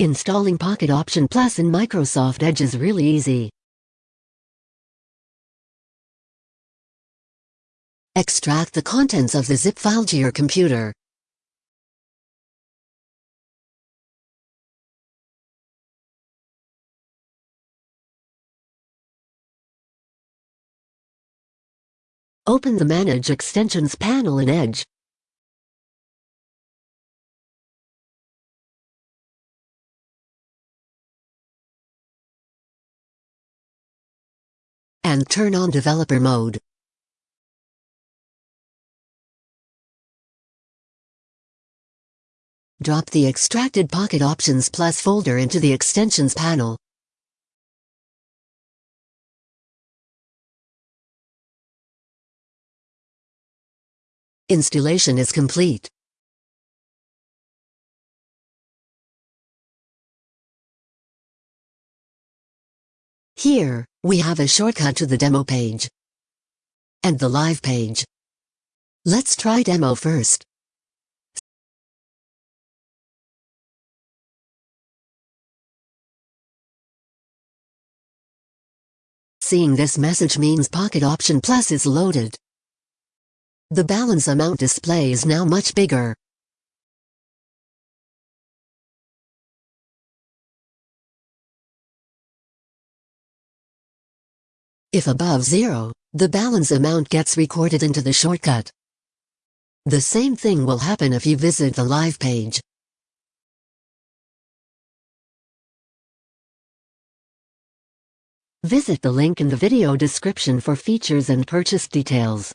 Installing Pocket Option Plus in Microsoft Edge is really easy. Extract the contents of the zip file to your computer. Open the Manage Extensions panel in Edge. And turn on developer mode. Drop the extracted Pocket Options Plus folder into the Extensions panel. Installation is complete. Here, we have a shortcut to the demo page and the live page. Let's try demo first. Seeing this message means Pocket Option Plus is loaded. The balance amount display is now much bigger. If above zero, the balance amount gets recorded into the shortcut. The same thing will happen if you visit the live page. Visit the link in the video description for features and purchase details.